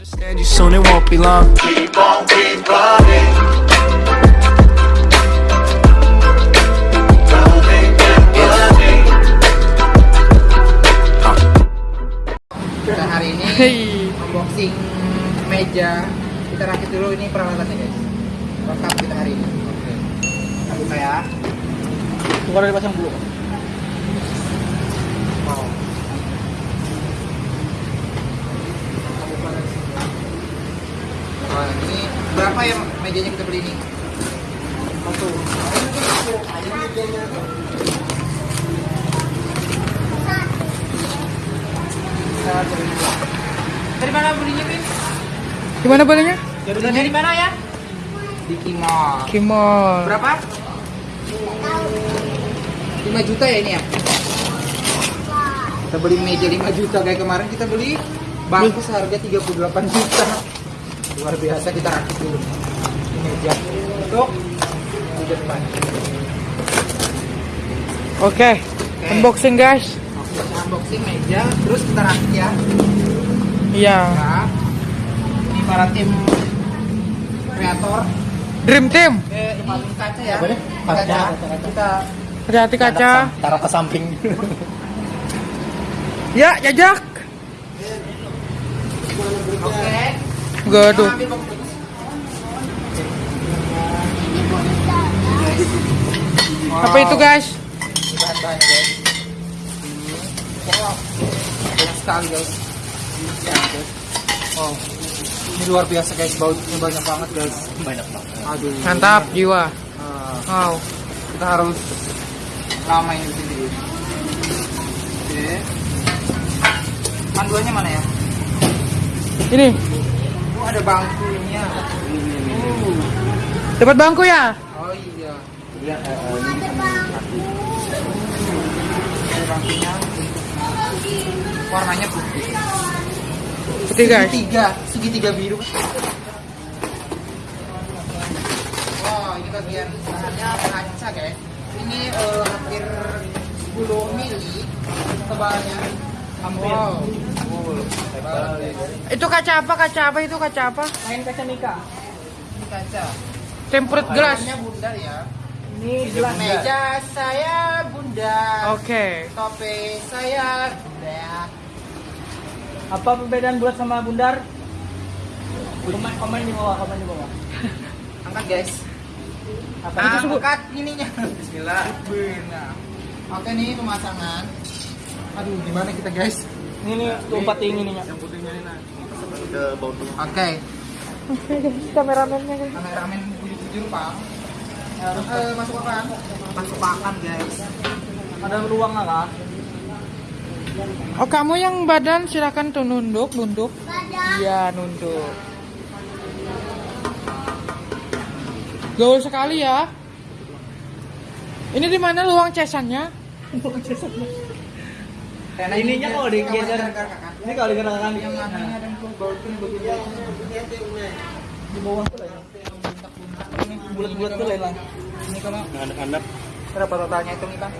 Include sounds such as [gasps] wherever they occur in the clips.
Understand you soon, it won't be long. Keep on, keep running. Running and running. Kita hari ini unboxing meja. Kita rakit dulu ini peralatannya guys. Lengkap kita hari ini. Oke. Kita buka ya. Bukan dari pasang dulu. Mau. Kita buka dari sini. Wah, ini berapa ya mejanya kita beli ini? Satu. Dari mana belinya, Bin? Gimana belinya? Dari, dari mana ya? Di Kimol. Kimol. Berapa? 5 juta ya ini ya? Kita beli meja 5 juta kayak kemarin kita beli bangku seharga 38 juta. Luar biasa kita rakit dulu. Ini meja untuk di depan. Oke. Unboxing guys. Kita unboxing meja terus kita rakit ya. Iya. Nah, ini para tim kreator Dream Team. eh, ini kaca ya. Kaca. Kaca, kaca. Kita Hati-hati kaca. Taruh ke samping. Ya, jajak. oke. Gaduh. Bangku. Apa itu guys? Ini bahan-bahannya guys. Ini. Wow. Banyak sekali guys. Wow. Ini luar biasa guys. Bautnya banyak banget guys. Banyak banget. Aduh. Mantap jiwa. Ah, Wow. kita harus lama ini di sini. Oke. Panduannya mana ya? Ini Oh, ada bangkunya. Uh. dapat bangku ya? Oh iya. Iya, eh, ini Ada bangkunya. Warnanya putih. Putih guys. Segitiga, segitiga biru. Wah, ini bagian bahannya kaca, guys. Ini eh, hampir 10 mili tebalnya. Hampir. Wow. Itu kaca apa? Kaca apa itu? Kaca apa? Main kaca Mika. Ini kaca. Temperate glass. Bahannya bundar ya. Ini Meja saya bundar. Oke. Tope saya bundar. Apa perbedaan bulat sama bundar? Komen, komen di bawah, komen di bawah. [laughs] Angkat, guys. Apa Ah, itu sebut? angkat ininya. Bismillah. Benar. Oke nih pemasangan. Aduh, gimana kita guys? Ini nih, tuh empat tinggi nih. udah bau tuh. Oke, Oke guys, [laughs] kameramennya guys. kameramen bujur-bujur pak. Eh, masuk apaan? Masuk pakan guys. Ada ruang nggak kak? Oh kamu yang badan silakan tuh nunduk, nunduk. Iya nunduk. Gaul sekali ya. Ini di mana luang cesannya? Karena Ininya kalau digeser. Ini kalau digerakkan Yang mana ada yang baut ini begini. di bawah tuh lah. ya. Ini bulat-bulat tuh lah. Ini kamu Anak-anak berapa totalnya itu nih bang?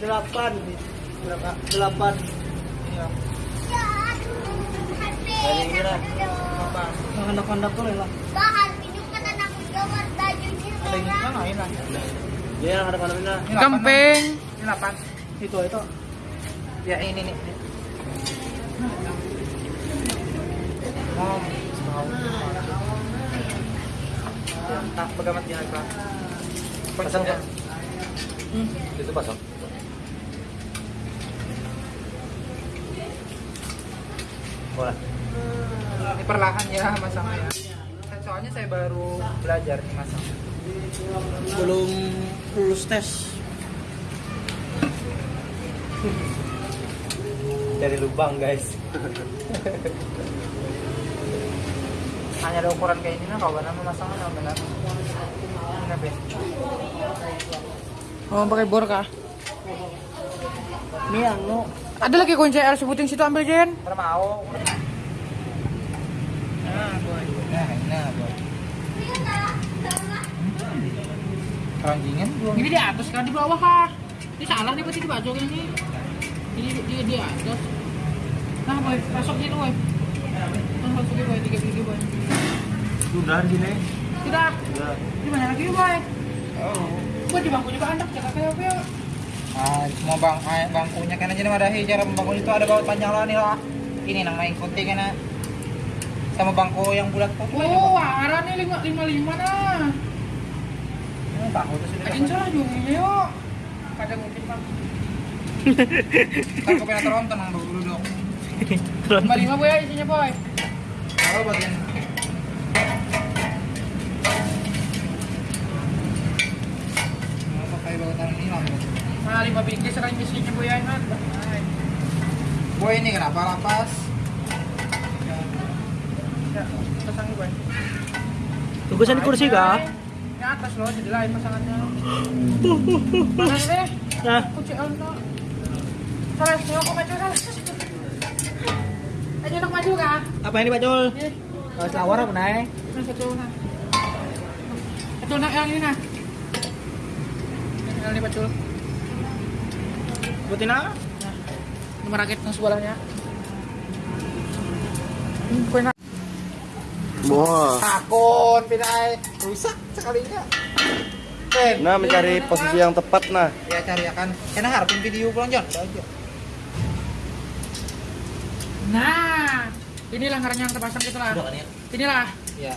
Delapan. Berapa? Delapan. Iya. ini lah. Apa? Yang anak-anak tuh Ada kan lain lah. Ini lah. Ini Kemping. delapan, Ini delapan. Itu itu. Ya ini nih. Oh, tak pegamat dia apa? Pasang ya? Itu pasang. Boleh. Ini perlahan ya masangnya. Soalnya saya baru belajar nih masang. Belum lulus tes. [laughs] Dari lubang guys. [laughs] Hanya ada ukuran kayak ini nah kalau benar masangnya nah benar. Ini. Oh pakai bor kah? Ini anu. Ada lagi kunci L sebutin situ ambil Jen. Mau. Nah, boy. Nah, nah, boy. Keranjingan. Ini di atas kan di bawah kah? Ini salah nih berarti di baju ini. Ini di di atas. Nah, boy, masuk sini, boy. Nah, masuk boy. Tiga gigi, boy. Sudah di sini. Tidak. Sudah. Di mana lagi, boy? Oh. Boy, di bangku juga anak, jangan kayak apa. Ah, semua bang, ah, bangkunya kan aja ada cara membangun itu ada baut panjang lah nih lah. Ini nang main kunti kan sama bangku yang bulat tuh. Oh, arah nih lima lima lima nah. Hmm, bangku tuh sudah. Akin salah juga yuk. Kadang mungkin bang. Kan pengen teronton nang dulu duduk. Lima lima boy isinya boy. Kalau bagian. Nah, lima biji sekarang isinya boy ya, Mat. Boy ini kenapa lapas? Ya, pasang boy. Tugusan di kursi kah? Di atas loh, jadi lain pasangannya. [gasps] Mana sih? Nah. Salah. Ayo nak maju kah? apa ini Pak? Ini, Oh, selawar apa naik? Satu nak yang ini nah. Yang ini pacul. Sebutin apa? Nomor rakit yang sebelahnya. Kue nak. Wah. Takon pinai rusak sekalinya. Nah, mencari posisi yang tepat nah. ya cari akan. Kena harapin video pulang Jon. Nah, inilah ngarang yang terpasang gitu lah. Inilah. Ya.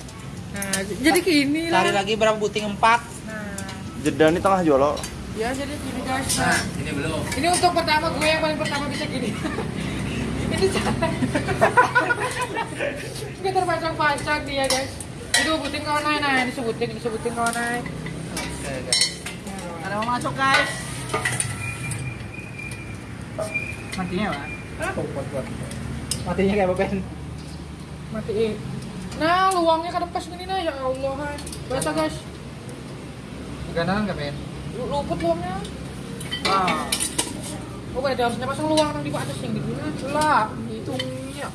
Nah, jadi gini lah. Cari lagi berapa buting empat. Nah, Jeda ini tengah jolo. ya jadi gini guys. Nah, ini belum. Ini untuk pertama gue yang paling pertama bisa gini. [laughs] ini santai. [laughs] Gue terpasang-pasang dia guys. Itu buting kawan naik, nah ini sebutin, ini sebutin kawan naik. Oke, guys. Ada mau masuk guys. Matinya pak? Oh, kuat, kuat. Matinya kayak apa, Ben? Matiin. Nah, luangnya ke depan gini nah ya Allah. hai. Biasa guys. Nggak, Ben? Lu- Luput luangnya. Ah. Oh, beda harusnya pasang luang yang di atas yang di sini lah. Hitungnya.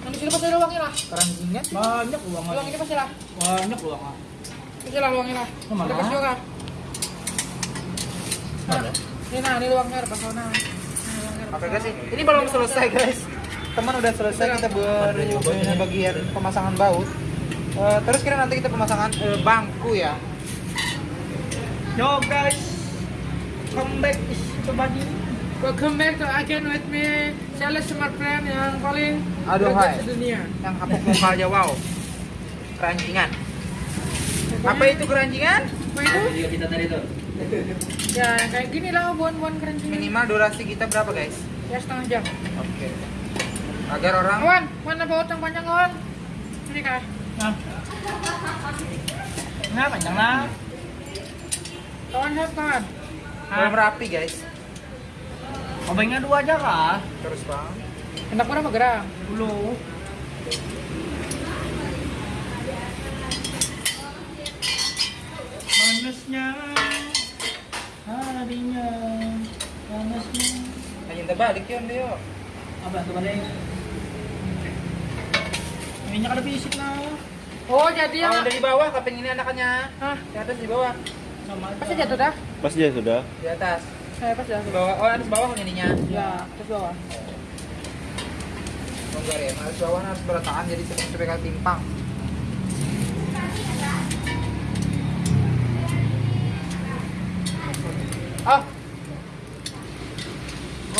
Yang di sini pasti ada luangnya lah. Keranjingnya Banyak uang Luang ini pasti lah. Banyak uang Pasti lah luangnya lah. Ke mana? Ada pas juga. Nah, ini nah, ini luangnya ada pas sana. Nah, luangnya Oke pas guys, sana. ini belum selesai guys. Teman udah selesai kita ber bagian pemasangan baut. Eh, terus kira nanti kita pemasangan eh, bangku ya. Yo guys, come back to bagi. Welcome back to again with me, Sales Smart Friend yang paling Aduh, hai. sedunia. Yang hapus vokalnya wow. Keranjingan. Apa itu keranjingan? Apa itu? Ya, kayak gini lah buan-buan keranjingan. Minimal durasi kita berapa guys? Ya setengah jam. Oke. Agar orang Kawan, mana baut yang panjang kawan? Ini kah? Nah. Nah, panjang lah. Kawan kawan? belum rapi guys. Obengnya dua aja kah? Terus bang. Hendak mana apa gerang? Dulu. Panasnya harinya panasnya Hanya terbalik yun dia. apa tuh balik ini ada fisik lah Oh, jadi yang... Dari bawah, kaping ini anakannya. Hah? Di atas di bawah. sama Pasti jatuh dah? Pas dia sudah. Di atas. Saya pas Di jatuh. bawah. Oh, atas bawah ininya. Ya, terus bawah. Longgar ya. Atas bawah harus beratakan jadi supaya supaya timpang. Ah,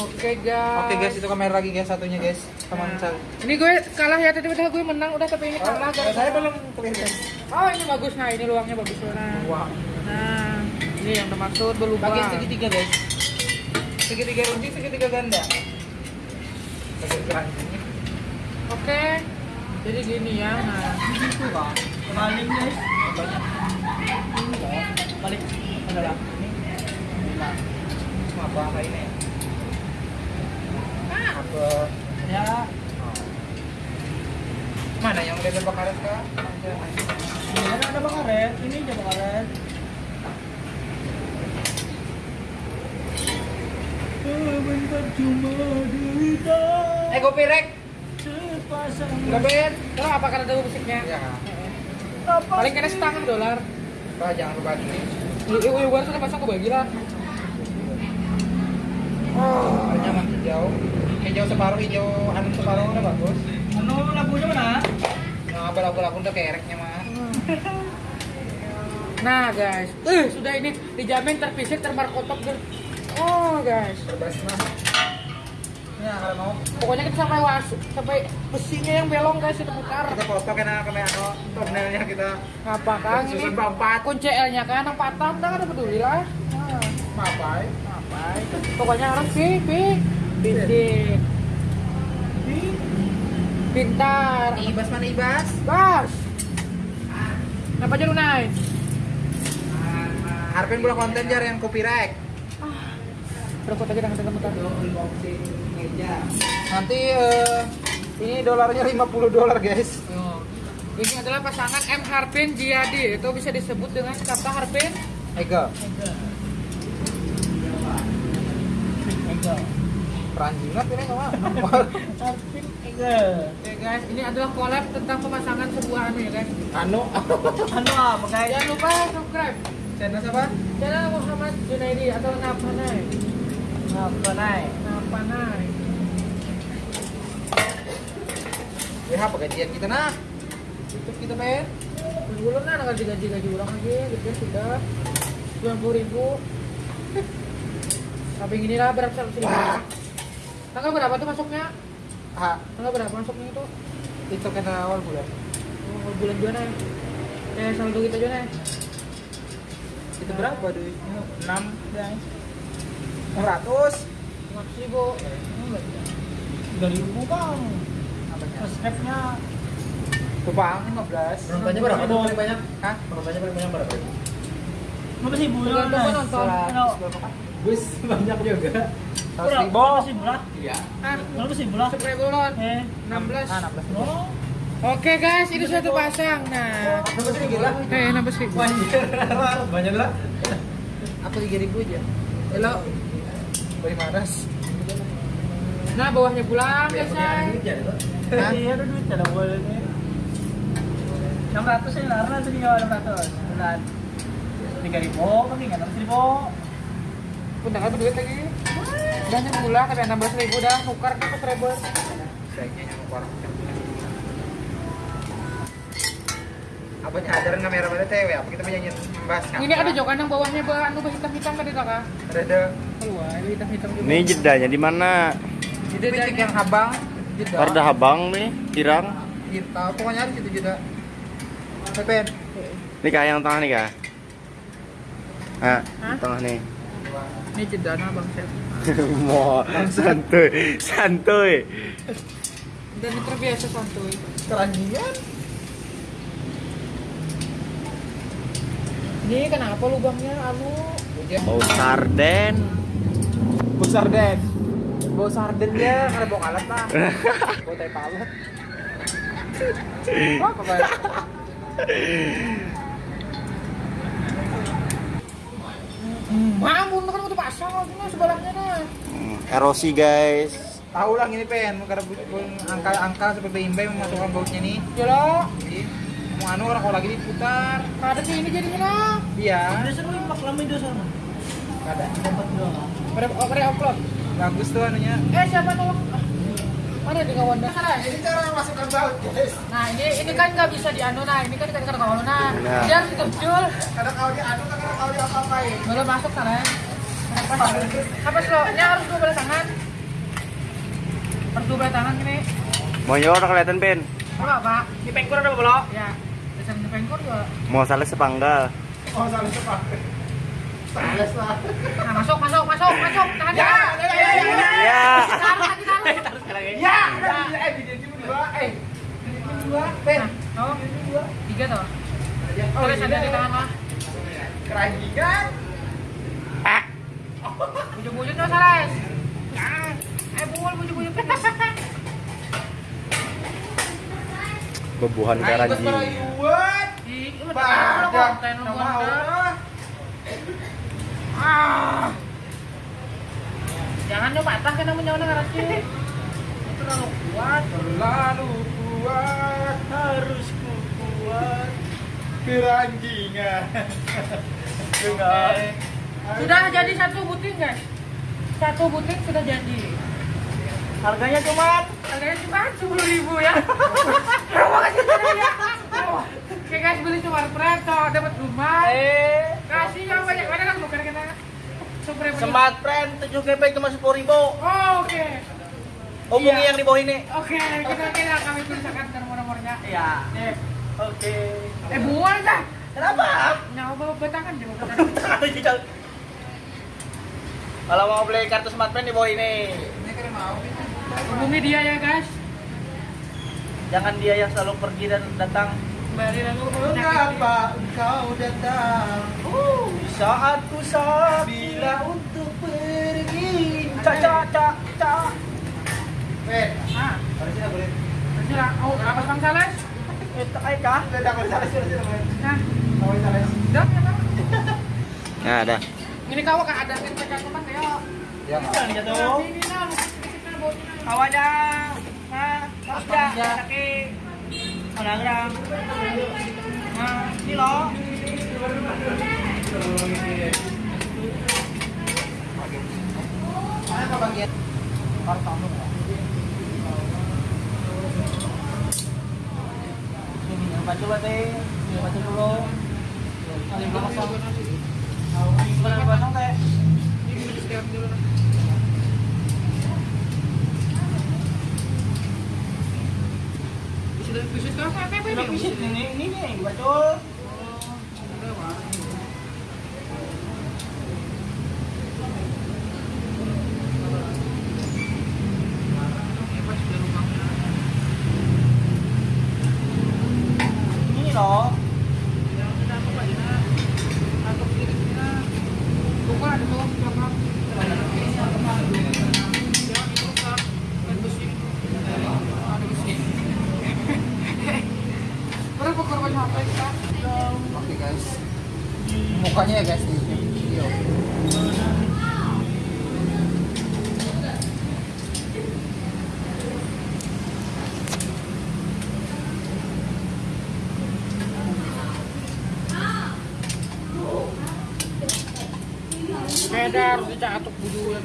Oke guys. oke guys itu kamera lagi guys satunya guys. Teman Nah. Ini gue kalah ya tadi udah gue menang udah tapi ini kalah Oh, saya belum kelihatan. Oh ini bagus nah ini luangnya bagus nah. Wah. Nah ini yang termaksud berubah. Bagian segitiga guys. Segitiga runcing, segitiga ganda. Oke. Jadi gini ya. Nah kembali guys balik adalah Cuma apa ini? Apa? Ya Mana yang lebar bakaran kah? ini kan ada bang karet ini aja karet Bentar cuma derita Eh, kopi rek. Ben. Kalau apa karena ada musiknya? Ya. Paling kena setengah dolar. Bah, jangan berbagi. Ibu ibu sudah pasang ke bagi lah. Oh, makin jauh. Hijau separuh hijau anu separuh udah bagus Ano lagunya mana? nah lagu-lagu udah kereknya mah [laughs] Nah guys, eh sudah ini dijamin terfisik termarkotop. Oh guys, bebas mah ya kalau mau pokoknya kita sampai was sampai besinya yang belong guys itu putar. kita foto kena kena anu thumbnailnya kita Apa kan ini? susun empat Kunci L-nya kan yang patah, udah kan peduli lah. Nah, mapai apa? Pokoknya harus sih, pi, pindik, pintar, ibas mana ibas? Bas. Kenapa jadi naik? Harapin bola konten jar yang copyright. Berapa lagi dengan teman-teman? nanti eh, ini dolarnya 50 dolar guys. Ini adalah pasangan M. Harpin Jiadi. Itu bisa disebut dengan kata Harpin Ega Peranjingan ini nggak Arvin Ega. Oke guys, ini adalah collab tentang pemasangan sebuah anu ya guys. Anu Ano apa guys? Jangan lupa subscribe channel siapa? channel Muhammad Junaidi atau Napanai. Apa naik? Napanai. Ya apa gajian kita nah YouTube kita men Belum nah gaji gaji gaji ulang lagi, gitu sudah sembilan puluh ribu. Tapi ini lah berapa seratus ribu. Tanggal berapa tuh masuknya? ha Tanggal berapa masuknya itu? itu kena awal bulan Oh, bulan juga nih. Eh saldo kita juga nih. itu berapa duit? 6 guys. 600 Maksud ribu. Dari ribu bang. Subscribe-nya Kupang 15 Penontonnya berapa tuh paling banyak? Hah? Penontonnya paling banyak berapa? Berapa sih bulan? Tergantung penonton. Ano? Bus banyak juga. 100 ribu Berapa sih? Iya. Ah, Berapa sih bulan? subscribe dulu. Eh, 16. Ah 16 ribu no. Oke guys, ini satu pasang. Nah, 16 ribu lah eh 16 ribu. Banyak lah. Aku 3 ribu aja Elo Beri manas Nah, bawahnya pulang guys. Hah? Iya, ada duit ada boleh nih. 600 ya, karena tadi nggak 600 bulan. 3000, tapi nggak 600 ribu. Udah nggak duit lagi. Udah yang pulang tapi 16 ribu udah tukar ke subscriber. Sayangnya nyamuk orang Apa nyadaran kamera pada tewe apa kita penyanyi membahas Ini ada jokan yang bawahnya bah anu bah hitam-hitam tadi tak kah? Ada ada Keluar, ini hitam-hitam juga. Ini jedanya di mana? Cek yang habang Jeda Habang nih, Tirang. Kita pokoknya harus itu jeda Pepen Ini kah yang tengah nih kah? Ah, tengah nih. Ini jedana Bang Sep. Mau santuy, santuy. Dan ini terbiasa santuy. Keranjingan Ini kenapa lubangnya anu? Bau sarden. Bau sarden Bau sarden dia karena bau alat lah [laughs] Bau tai palet [laughs] Kayak Mampun kan udah pasang lagi nah sebelahnya nah. Hmm, Erosi guys. Tahu lah ini pen karena angka-angka seperti imbai memasukkan bautnya nih Ya lo, Jadi mau anu orang kalau lagi diputar ada sih ini jadinya lah. Iya Ada seru impak lama itu sana. Ada Dapat dua. Pada oh, pada upload. Bagus tuh anunya Eh siapa nolong? Mana di kawan dah? Ini cara masukkan baut guys Nah ini ini kan nggak bisa dianu nah ini kan kan kan kawan nah. Nah. Dia harus kecil. Kadang kalau di anu kadang kalau di apa-apain Belum masuk sana. Apa apa? Ini harus dua belas tangan. Harus dua belas tangan ini. Mau nyor kelihatan pen. Apa pak? Di pengkur ada belok. Ya. Bisa pengkor juga. Mau salah sepanggal. Oh salah cepat Salah lah Nah masuk masuk masuk masuk. Tahan ya. Ya. Taruh lagi taruh. Ya Eh di jadi berdua Eh Pen. Nah, oh, tiga toh. Oh Terus ada di tangan lah. Keranjingan Bujuk-bujuk tuh salah. Ah, eh bul bujuk-bujuk. Bebuhan Nama. Allah. Ah. Jangan nyoba patah kan orang ngarasnya. Terlalu kuat. Terlalu kuat Harus ku kuat. Keranjingan [laughs] Sudah jadi satu buting guys. Satu buting sudah jadi. Harganya cuman Harganya cuma sepuluh ribu ya. [laughs] Terima kasih ya. Oke guys beli cuma preto dapat rumah. eh Kasih yang banyak mana kan bukan kita Smart Friend 7 GB cuma 10 ribu. Oh, oke. Hubungi Iya. yang di bawah ini. Oke, kita kita kami tuliskan nomor-nomornya. Iya. Oke. eh buang dah. Kenapa? Nyawa bawa batangan dia bawa [laughs] Kalau mau beli kartu Smart Friend di bawah ini. Hubungi dia ya guys. Jangan dia yang selalu pergi dan datang. Kembali lalu Mengapa engkau datang? Uh, saat ku bila untuk pergi. Cak cak cak cak. Ah, boleh. Oh, apa Bang Sales? Eh, ay boleh. Nah, dah ya Bang. Nah, ada. Ini kau kak ada. Ya, Jangan Nah, jatuh. ini nah. Nah? Sakit. Ada. Nah, ini loh. Mana kau bagian kamu. Sini, baca dulu teh. Baca dulu. Ini belum kosong. Belum kosong teh. Ini. Sudah visit ini? ini, ini nih, baca. Ini loh. Berapa korban sampai kita? Oke guys. Mukanya ya guys di video. Beda harus dicatuk bujuan.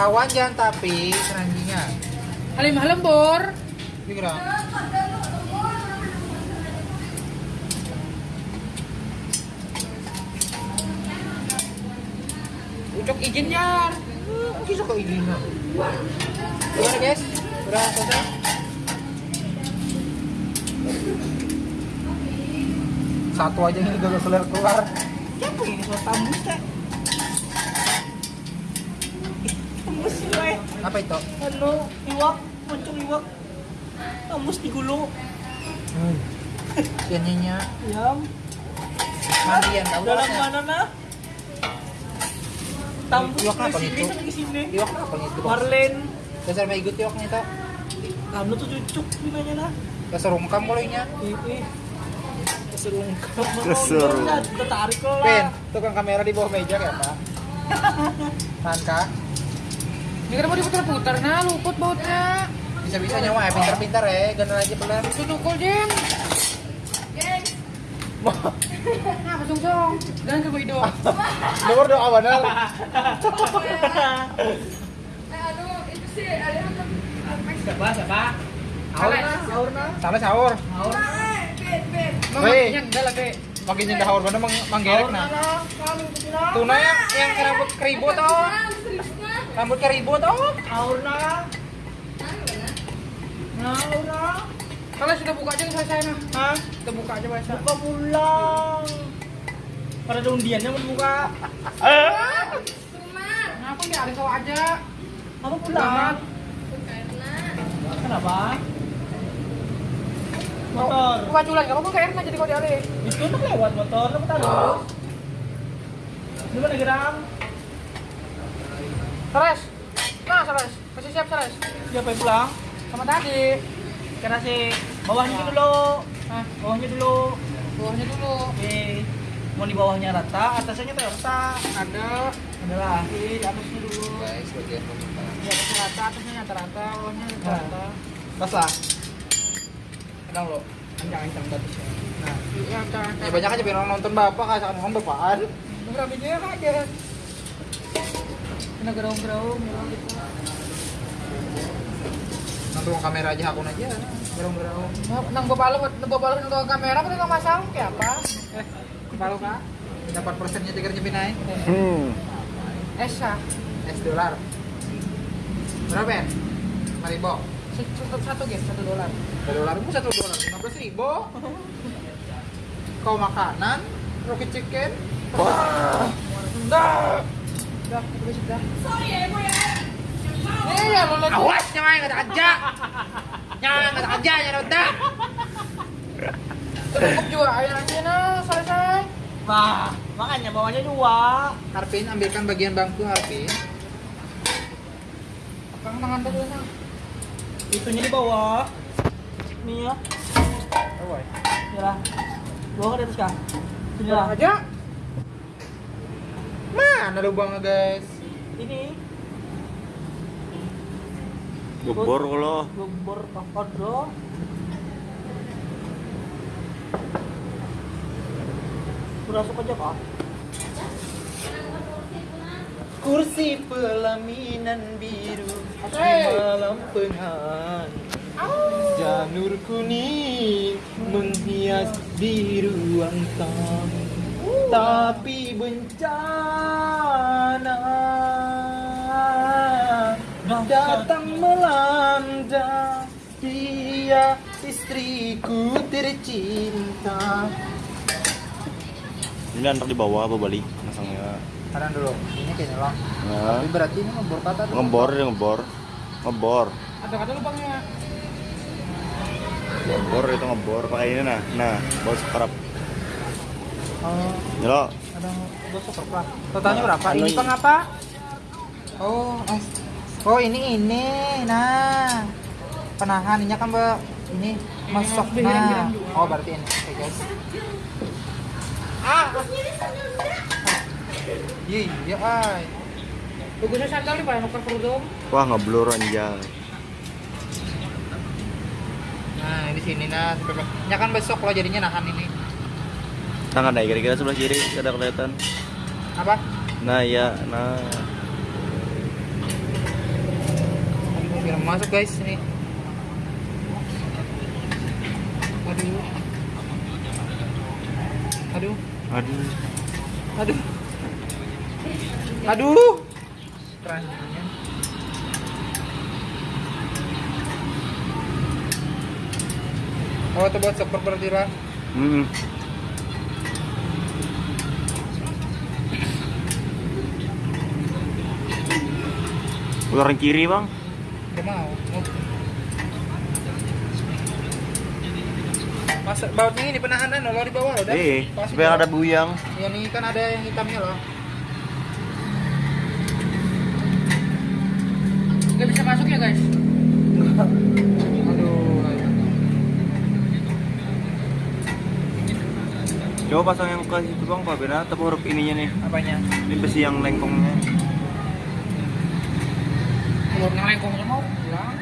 Kawan jangan tapi keranjingnya. Halim halim bor. Ini gerang. Ucok izin yar. Oke, suka idenya. Gimana guys? Udah selesai? Satu aja ini gak keluar keluar. Siapa ini suara tambus teh? Tambus sih, weh. Apa itu? Anu, iwak, muncul iwak. Tambus di gulu. Hmm. Ikannya Yam. mandian tahu Dalam mana nah? Tambus Iwak kan di sini. Iwak apa itu? Marlen. Dasar may igut iwaknya itu. Anu tuh cucuk gimana nah? Dasar rungkam bolehnya. Ih, keserungkap. Keserung. Kita tarik lah. Pen, tukang kamera di bawah meja ya pak. [laughs] Mantap. Ini kan mau diputar-putar nah luput bautnya. Bisa-bisa nyawa ya pintar-pintar ya. Gana aja belar. Itu tukul. Nah, pasung song. Jangan ke Guido. Nomor doa benar. Siapa? Siapa? Salah. Salah sahur. Bang, Weh. yang enggak lagi. Makin nyendah sahur mang manggerek nah. Tuna yang yang rambut keribut oh. Rambut keribut oh. Aurna. Aurna. Kalau sudah buka aja selesai nah. Hah? Kita buka aja biasa. Buka pulang. Pada ada undiannya mau buka. Kenapa nggak ada sawa aja? Apa pulang? Kenapa? Motor. Buka culan, kamu kok kayak jadi kau diare. Itu udah lewat motor, apa taruh? Di mana geram? Seres. Nah, seres. Kasih siap seres. Siapa yang pulang? Sama tadi. Karena sih bawahnya dulu. Nah, Bawahnya dulu. bawahnya dulu. Oke. Mau di bawahnya rata, atasnya tuh rata. Ada Inilah. Di atasnya dulu. Guys, bagian pembukaan. Di atas rata, atasnya rata-rata, bawahnya rata. Pas lah. Kadang lo. Kencang-kencang bagus ya. Nah, Ya, rata-rata. ya banyak aja biar orang nonton bapak kasih orang bapaan. Berapa aja. Kena gerong-gerong, ya gitu. Nonton kamera aja akun aja. Gerong-gerong. Nah, Nang lu, nang lu nonton kamera, apa nggak masang? Kayak apa? Eh, kepala kak. Dapat persennya tiga nyepin naik. Hmm. Esa. S dolar. Berapa ya? Lima ribu. Satu, satu guys, satu dolar. Satu dolar itu satu dolar lima belas ribu. Kau makanan, roti chicken. Sudah. Sudah, sudah. Eh, ya lo lihat. Awas jangan kata aja. Jangan kata aja ya udah. Cukup juga ayamnya nah, selesai. Nah, makanya bawahnya dua. Harpin ambilkan bagian bangku Harpin. Kang tangan dulu nah. Itunya di bawah. Nih ya. Oh. Yalah. Bawa ke atas kah? Sini lah. aja. Mana lubangnya guys? Ini. Gebor kalau. Gembor kodro. Kurasuk aja kak. Kursi pelaminan biru di Hey. malam penghang. Janur kuning menghias di ruang tamu. Tapi bencana datang melanda dia istriku tercinta. Ini antar di bawah apa balik masangnya. Tahan dulu, ini kayaknya lah. Nah, Tapi berarti ini ngebor kata tuh. ngebor ya ngebor. Ngebor. Ada kata lubangnya. Ngebor itu ngebor pakai ini nah. Nah, bos kerap. Oh, Nyelo. ada gosok apa? Totalnya berapa? Anu Ini ini. pang apa? Oh, as. Oh ini ini, nah penahan ini kan mbak ini masuk nah. Oh berarti ini, oke guys. Ah, Iya, iya, ay. bagusnya sandal nih pak, nuker kerudung. Wah, ngeblur anjay. Nah di sini nah, ini kan besok loh jadinya nahan ini. Tangan deh kira-kira sebelah kiri ada kelihatan. Apa? Nah, ya, nah. Aduh, biar masuk guys ini. Aduh. Aduh. Aduh. Aduh. Aduh. Oh, itu buat super berarti lah. Hmm. Ular kiri, Bang. Gak mau. Mas, bautnya ini penahanan loh di bawah loh. Pas di supaya ada buyang. Ya ini kan ada yang hitamnya loh. Nggak bisa masuk ya guys. Aduh. Coba pasang yang ke situ, Bang. Pak Bena atau huruf ininya nih. Apanya? Ini besi yang lengkongnya. Lengkongnya mau pulang.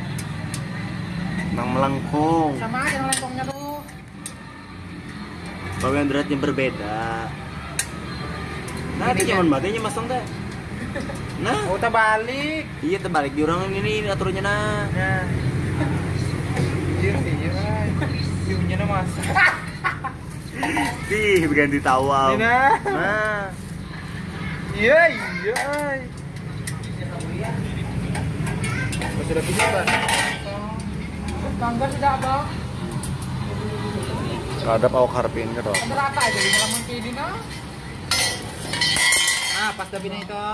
Nang melengkung. Sama aja yang lengkongnya tuh. Yang beratnya berbeda. Nah, Ini itu cuman matinya masang teh. Nah, Oh, kita balik. iya terbalik di orang ini, ini aturnya nah. Nah. Iya, iya. View-nya nah masuk. Ih, ganti tawa. Ini nah. Nah, Iya, iya. Oh, Sudah bisa kan? Bangga sudah abang. kadap awak harpin. Ada rata aja di malam kayak gini nah. Ah, pas dabina itu.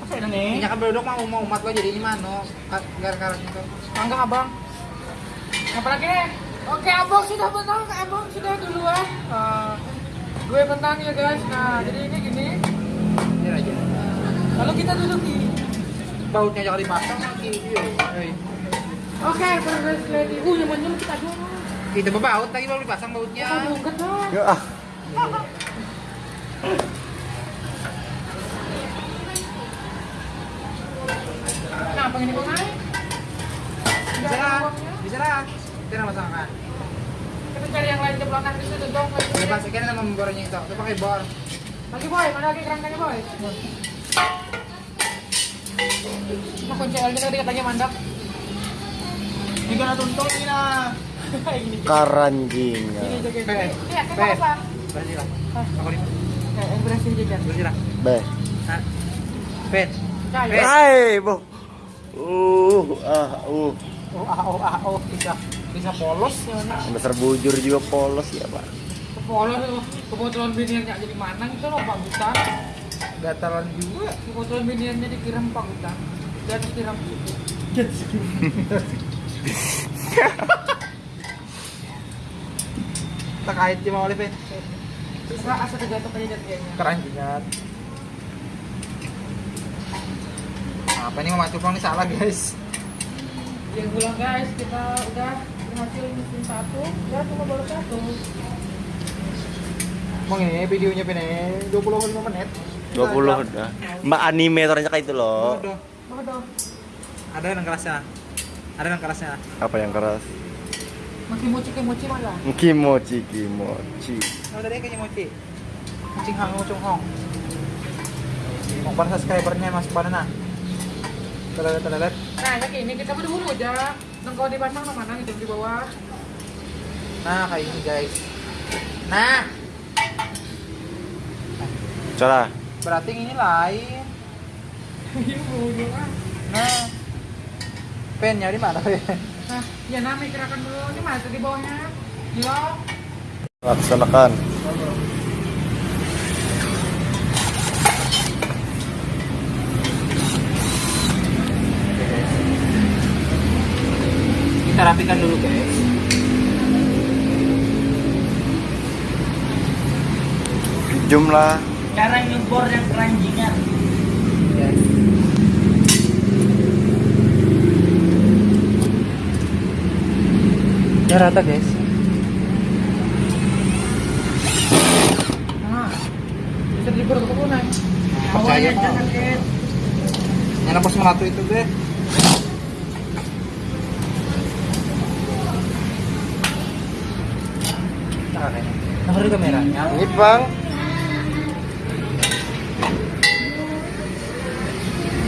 Apa ini nih? Ini kan berdok mau mau umat lo jadi ini mana? Gara-gara itu. Bangga abang. Apalagi nih? Oke abang sudah menang, abang sudah duluan. Ah, gue menang ya guys. Nah jadi ini gini. Ini aja. Lalu kita duduk di bautnya jangan dipasang lagi. oke terus lagi. uh nyaman kita dulu itu berbaut lagi baru dipasang bautnya. Bukan ya ah. Nah, ini naik bisa lah bisa lah. Kita masakan kita cari yang lain jeblokan di situ dong. Ya kita ikan sama itu. Kita pakai bor. Lagi boy mana lagi kerangkanya boy? Nah kunci L kita katanya mandap. [laughs] Ini kan tuntun ini nah. Ini jaga. Iya, apa? Aku. Eh, yang berhasil jajan. Hai, bu. Uh, ah, uh. Oh, ah, oh, ah, oh. Bisa, bisa polos ya. Nak. Besar bujur juga polos ya, Pak. Kepolos tuh. Kebetulan biniannya jadi mana itu loh Pak. Gatalan juga. Kebetulan biniannya dikirim Pak Gutan. Dan dikirim [laughs] Tak kait cuma oleh Pen. Terserah asal terjatuh aja kayaknya. Keren. Apa ini memacu pulang ini salah guys. Yang bilang guys, kita udah berhasil musim satu, ya cuma baru satu. Mau ini videonya Pen eh, 25 menit. 20 udah. Mbak animatornya kayak itu loh. Udah. Waduh, Ada yang kerasnya. Ada yang kerasnya. Apa yang keras? makin mochi-mochi malah. Kimochi, kimochi. Oh, tadi kayaknya mochi. Kucing hang, ngucung hong. Mau para subscribernya masuk pada nah. Terlihat, terlihat. Nah, ya ini kita buru-buru aja. Nengkau dipasang ke mana gitu di bawah. Nah, kayak ini guys. Nah, Coba. Berarti ini lain. Iya, ah. Nah, pennya di mana pen? Nah, ya nami gerakan dulu. Ini mana tuh di bawahnya? Lock. Laksanakan. Kita rapikan dulu guys. Jumlah Cara nyebor yang keranjingan. Yes. Ya rata guys. Nah, bisa ke kebunan. Percaya Yang pas melatu itu deh. Nah. Nah, kameranya. ini bang.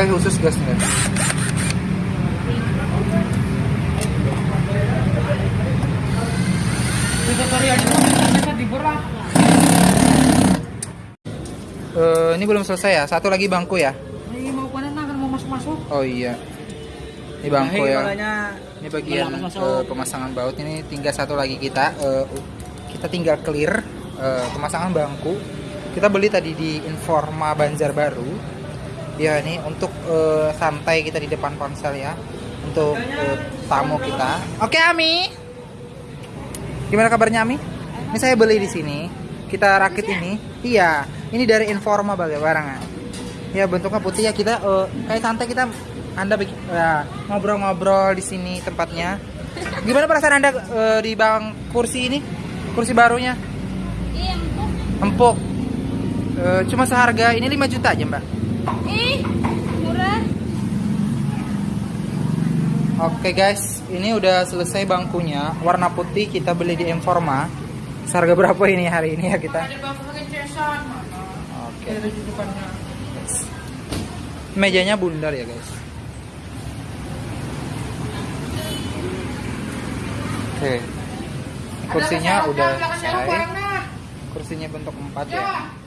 Kayak khusus dibur lah. Eh, ini belum selesai ya. Satu lagi bangku ya. Ini mau panen nah, kan mau masuk-masuk. Oh iya. Ini bangku ya. makanya Ini bagian masuk. eh, pemasangan baut ini tinggal satu lagi kita eh, kita tinggal clear eh, pemasangan bangku. Kita beli tadi di Informa Banjarbaru. Ya ini untuk eh, santai kita di depan ponsel ya. Untuk eh, tamu kita. Oke Ami. Gimana kabarnya Ami? Ini saya beli di sini. Kita rakit ini. Iya, ini dari Informa bagai barangan. Ya bentuknya putih ya kita eh, kayak santai kita anda ya, ngobrol-ngobrol di sini tempatnya. Gimana perasaan anda eh, di bang kursi ini? Kursi barunya? Iya, empuk. Empuk. Eh, cuma seharga ini 5 juta aja mbak. Ih, murah. Oke guys, ini udah selesai bangkunya. Warna putih kita beli di Informa. Seharga berapa ini hari ini ya kita? Oke. Mejanya bundar ya guys. Oke. Kursinya udah selesai. Kursinya bentuk empat ya. Ya.